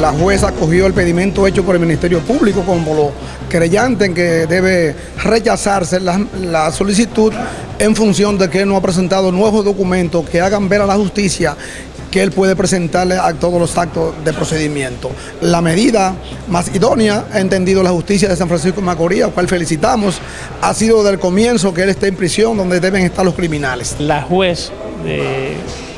la jueza acogió el pedimento hecho por el Ministerio Público como lo creyente en que debe rechazarse la, solicitud en función de que no ha presentado nuevos documentos que hagan ver a la justicia que él puede presentarle a todos los actos de procedimiento. La medida más idónea, ha entendido la justicia de San Francisco de Macorís, al cual felicitamos, ha sido del comienzo que él esté en prisión donde deben estar los criminales. La juez, de,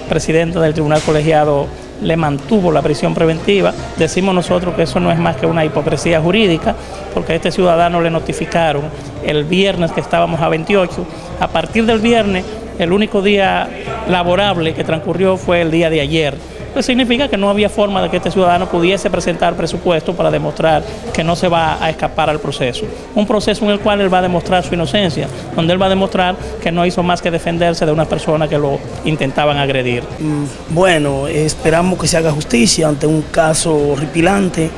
presidenta del Tribunal Colegiado, le mantuvo la prisión preventiva. Decimos nosotros que eso no es más que una hipocresía jurídica, porque a este ciudadano le notificaron el viernes que estábamos a 28. A partir del viernes el único día laborable que transcurrió fue el día de ayer. Pues significa que no había forma de que este ciudadano pudiese presentar presupuesto para demostrar que no se va a escapar al proceso. Un proceso en el cual él va a demostrar su inocencia, donde él va a demostrar que no hizo más que defenderse de una persona que lo intentaban agredir. Mm, bueno, esperamos que se haga justicia ante un caso horripilante.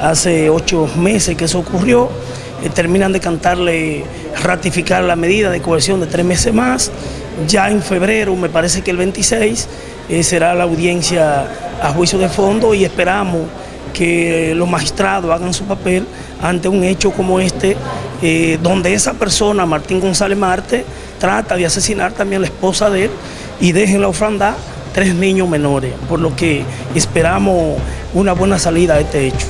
Hace ocho meses que eso ocurrió. Eh, terminan de cantarle ratificar la medida de coerción de tres meses más ya en febrero, me parece que el 26, eh, será la audiencia a juicio de fondo y esperamos que los magistrados hagan su papel ante un hecho como este, eh, donde esa persona, Martín González Marte, trata de asesinar también a la esposa de él y deja en la ofranda tres niños menores, por lo que esperamos una buena salida a este hecho.